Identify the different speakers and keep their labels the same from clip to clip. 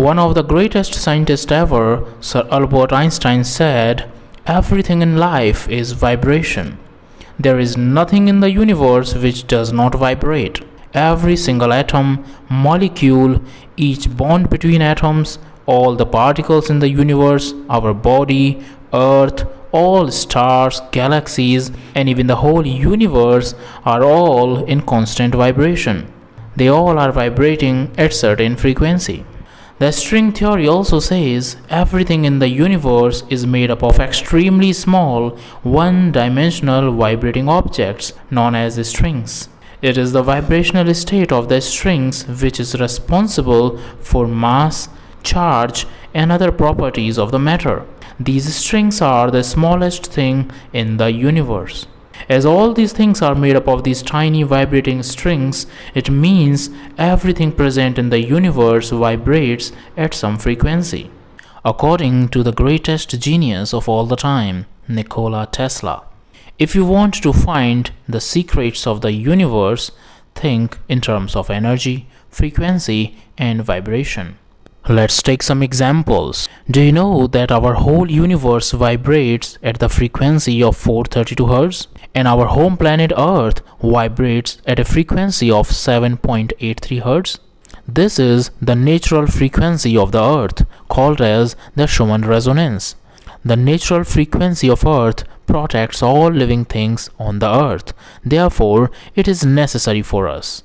Speaker 1: One of the greatest scientists ever, Sir Albert Einstein, said, Everything in life is vibration. There is nothing in the universe which does not vibrate. Every single atom, molecule, each bond between atoms, all the particles in the universe, our body, earth, all stars, galaxies, and even the whole universe are all in constant vibration. They all are vibrating at certain frequency. The string theory also says everything in the universe is made up of extremely small, one-dimensional vibrating objects known as strings. It is the vibrational state of the strings which is responsible for mass, charge, and other properties of the matter. These strings are the smallest thing in the universe. As all these things are made up of these tiny vibrating strings, it means everything present in the universe vibrates at some frequency. According to the greatest genius of all the time, Nikola Tesla. If you want to find the secrets of the universe, think in terms of energy, frequency, and vibration. Let's take some examples. Do you know that our whole universe vibrates at the frequency of 432 Hz? And our home planet Earth vibrates at a frequency of 7.83 Hz? This is the natural frequency of the Earth, called as the Schumann resonance. The natural frequency of Earth protects all living things on the Earth. Therefore, it is necessary for us.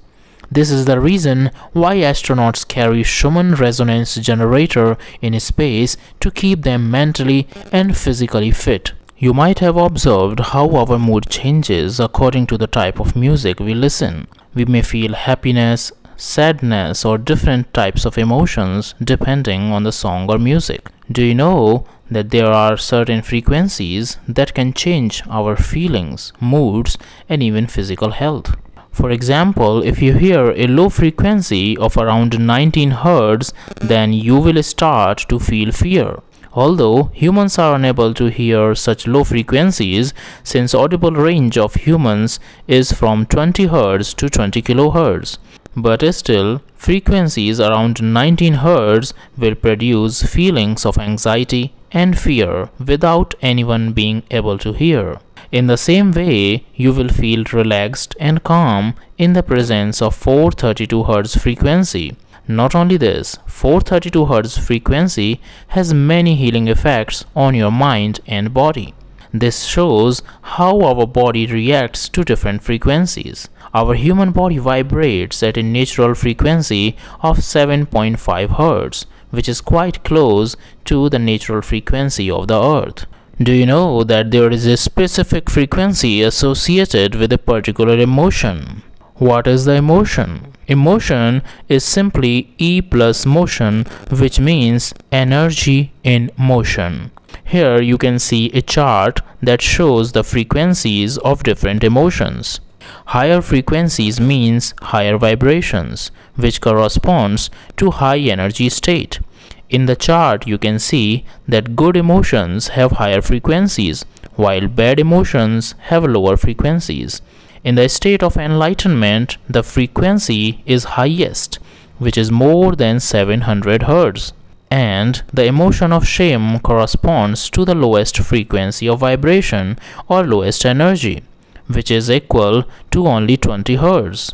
Speaker 1: This is the reason why astronauts carry Schumann resonance generator in space to keep them mentally and physically fit. You might have observed how our mood changes according to the type of music we listen. We may feel happiness, sadness or different types of emotions depending on the song or music. Do you know that there are certain frequencies that can change our feelings, moods and even physical health? For example, if you hear a low frequency of around 19 Hz, then you will start to feel fear. Although humans are unable to hear such low frequencies since audible range of humans is from 20 Hz to 20 kHz. But still, frequencies around 19 Hz will produce feelings of anxiety and fear without anyone being able to hear. In the same way, you will feel relaxed and calm in the presence of 432 Hz frequency. Not only this, 432 Hz frequency has many healing effects on your mind and body. This shows how our body reacts to different frequencies. Our human body vibrates at a natural frequency of 7.5 Hz, which is quite close to the natural frequency of the earth. Do you know that there is a specific frequency associated with a particular emotion? What is the emotion? Emotion is simply E plus motion which means energy in motion. Here you can see a chart that shows the frequencies of different emotions. Higher frequencies means higher vibrations which corresponds to high energy state. In the chart you can see that good emotions have higher frequencies while bad emotions have lower frequencies. In the state of enlightenment, the frequency is highest, which is more than 700 Hz. And the emotion of shame corresponds to the lowest frequency of vibration or lowest energy, which is equal to only 20 Hz.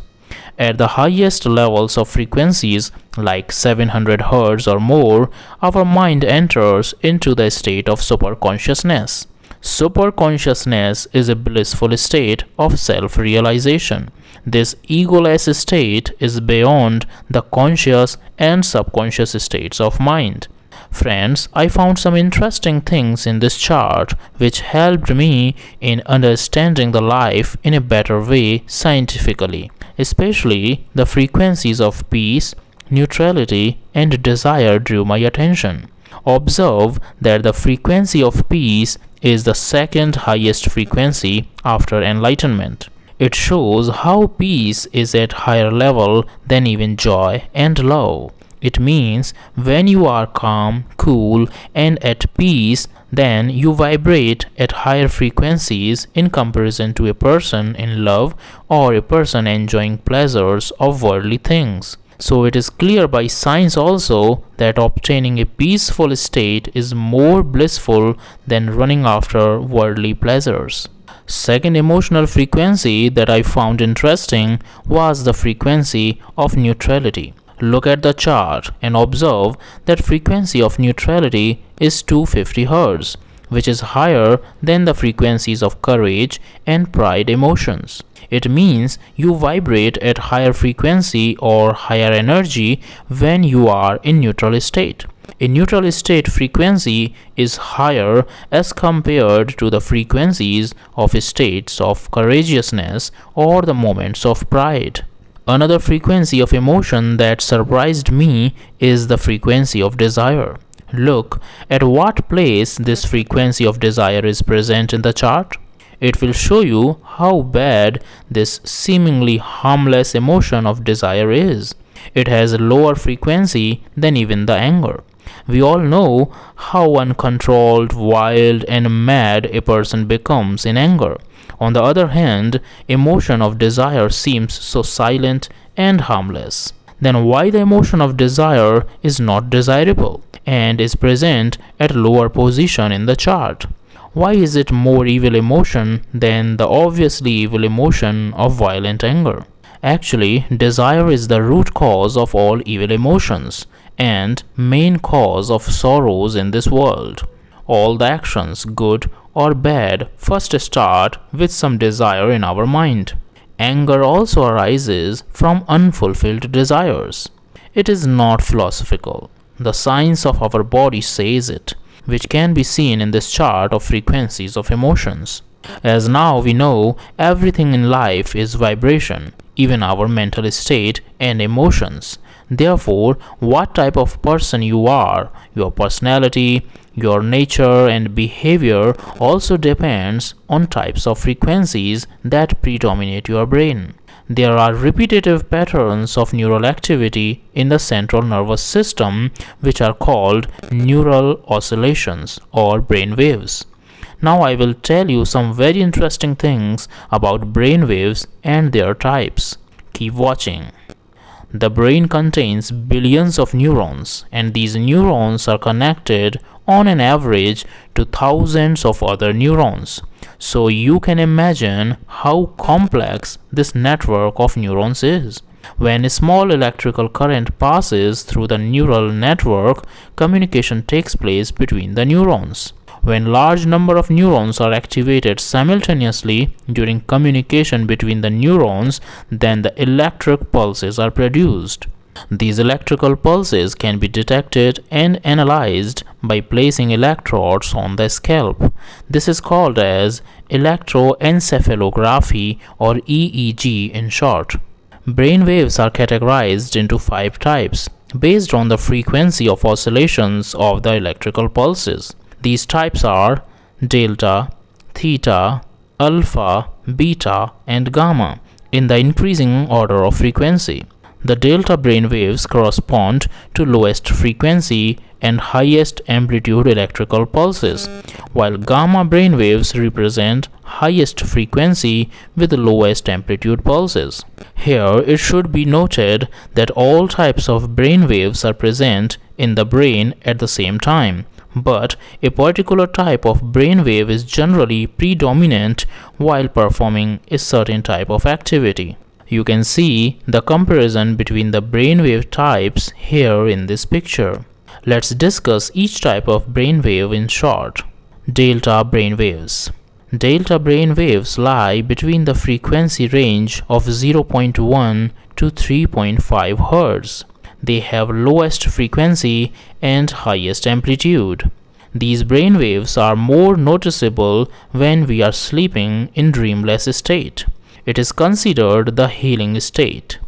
Speaker 1: At the highest levels of frequencies, like 700 Hz or more, our mind enters into the state of superconsciousness. Superconsciousness is a blissful state of self-realization. This egoless state is beyond the conscious and subconscious states of mind. Friends, I found some interesting things in this chart which helped me in understanding the life in a better way scientifically, especially the frequencies of peace, neutrality, and desire drew my attention. Observe that the frequency of peace is the second highest frequency after enlightenment. It shows how peace is at higher level than even joy and love. It means when you are calm, cool and at peace, then you vibrate at higher frequencies in comparison to a person in love or a person enjoying pleasures of worldly things. So it is clear by science also that obtaining a peaceful state is more blissful than running after worldly pleasures. Second emotional frequency that I found interesting was the frequency of neutrality. Look at the chart and observe that frequency of neutrality is 250 Hz, which is higher than the frequencies of courage and pride emotions. It means you vibrate at higher frequency or higher energy when you are in neutral state. A neutral state frequency is higher as compared to the frequencies of states of courageousness or the moments of pride. Another frequency of emotion that surprised me is the frequency of desire. Look at what place this frequency of desire is present in the chart. It will show you how bad this seemingly harmless emotion of desire is. It has a lower frequency than even the anger. We all know how uncontrolled, wild, and mad a person becomes in anger. On the other hand, emotion of desire seems so silent and harmless. Then why the emotion of desire is not desirable and is present at lower position in the chart? Why is it more evil emotion than the obviously evil emotion of violent anger? Actually, desire is the root cause of all evil emotions and main cause of sorrows in this world. All the actions, good or bad, first start with some desire in our mind. Anger also arises from unfulfilled desires. It is not philosophical. The science of our body says it which can be seen in this chart of frequencies of emotions. As now we know, everything in life is vibration, even our mental state and emotions. Therefore, what type of person you are, your personality, your nature and behavior also depends on types of frequencies that predominate your brain. There are repetitive patterns of neural activity in the central nervous system which are called neural oscillations or brain waves. Now I will tell you some very interesting things about brain waves and their types. Keep watching. The brain contains billions of neurons and these neurons are connected on an average to thousands of other neurons. So you can imagine how complex this network of neurons is. When a small electrical current passes through the neural network, communication takes place between the neurons. When large number of neurons are activated simultaneously during communication between the neurons, then the electric pulses are produced. These electrical pulses can be detected and analyzed by placing electrodes on the scalp. This is called as electroencephalography or EEG in short. Brain waves are categorized into five types based on the frequency of oscillations of the electrical pulses. These types are delta, theta, alpha, beta, and gamma in the increasing order of frequency. The delta brain waves correspond to lowest frequency and highest amplitude electrical pulses, while gamma brain waves represent highest frequency with lowest amplitude pulses. Here it should be noted that all types of brain waves are present in the brain at the same time, but a particular type of brain wave is generally predominant while performing a certain type of activity. You can see the comparison between the brainwave types here in this picture. Let's discuss each type of brainwave in short. Delta brainwaves. Delta brainwaves lie between the frequency range of 0.1 to 3.5 Hz. They have lowest frequency and highest amplitude. These brainwaves are more noticeable when we are sleeping in dreamless state. It is considered the healing state.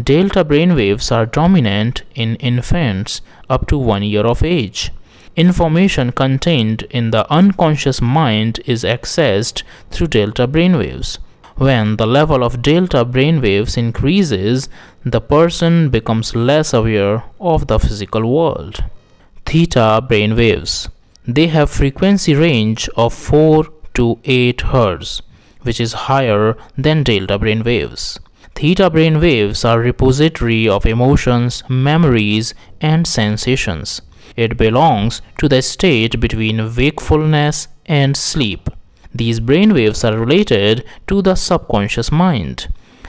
Speaker 1: Delta brainwaves are dominant in infants up to one year of age. Information contained in the unconscious mind is accessed through delta brainwaves. When the level of delta brainwaves increases, the person becomes less aware of the physical world. Theta brainwaves. They have frequency range of 4 to 8 Hz which is higher than delta brain waves. Theta brain waves are repository of emotions, memories, and sensations. It belongs to the state between wakefulness and sleep. These brain waves are related to the subconscious mind.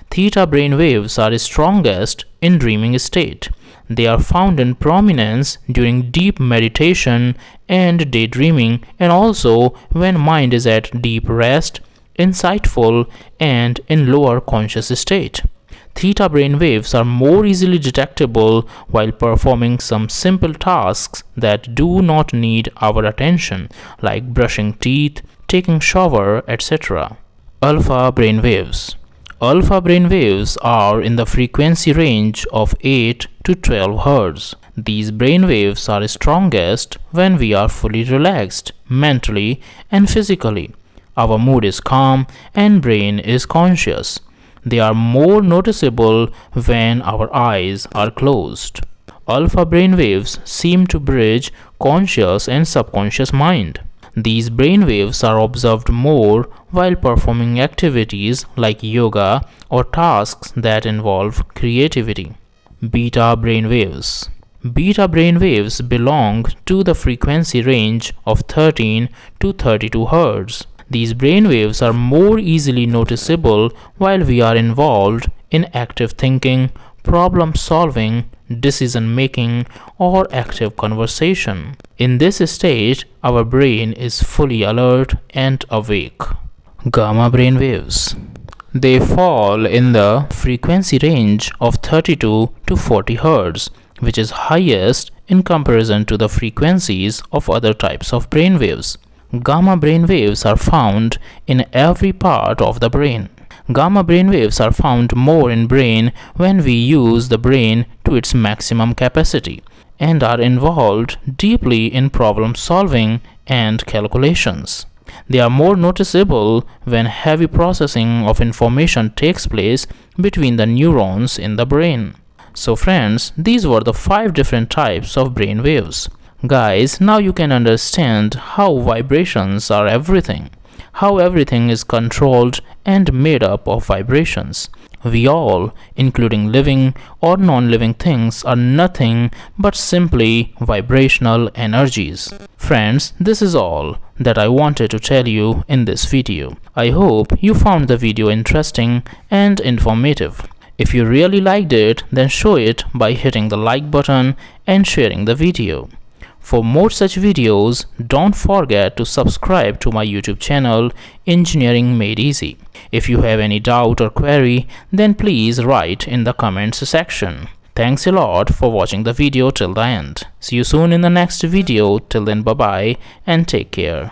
Speaker 1: Theta brain waves are strongest in dreaming state. They are found in prominence during deep meditation and daydreaming and also when mind is at deep rest insightful, and in lower conscious state. Theta brain waves are more easily detectable while performing some simple tasks that do not need our attention, like brushing teeth, taking shower, etc. Alpha brain waves. Alpha brain waves are in the frequency range of 8 to 12 Hz. These brain waves are strongest when we are fully relaxed, mentally and physically. Our mood is calm and brain is conscious. They are more noticeable when our eyes are closed. Alpha brain waves seem to bridge conscious and subconscious mind. These brain waves are observed more while performing activities like yoga or tasks that involve creativity. Beta brain waves. Beta brain waves belong to the frequency range of 13 to 32 Hz. These brainwaves are more easily noticeable while we are involved in active thinking, problem solving, decision making, or active conversation. In this stage, our brain is fully alert and awake. Gamma brain waves. They fall in the frequency range of 32 to 40 Hz, which is highest in comparison to the frequencies of other types of brain waves. Gamma brain waves are found in every part of the brain. Gamma brain waves are found more in brain when we use the brain to its maximum capacity and are involved deeply in problem solving and calculations. They are more noticeable when heavy processing of information takes place between the neurons in the brain. So friends, these were the five different types of brain waves. Guys, now you can understand how vibrations are everything, how everything is controlled and made up of vibrations. We all, including living or non-living things, are nothing but simply vibrational energies. Friends, this is all that I wanted to tell you in this video. I hope you found the video interesting and informative. If you really liked it, then show it by hitting the like button and sharing the video. For more such videos, don't forget to subscribe to my YouTube channel Engineering Made Easy. If you have any doubt or query, then please write in the comments section. Thanks a lot for watching the video till the end. See you soon in the next video. Till then bye bye and take care.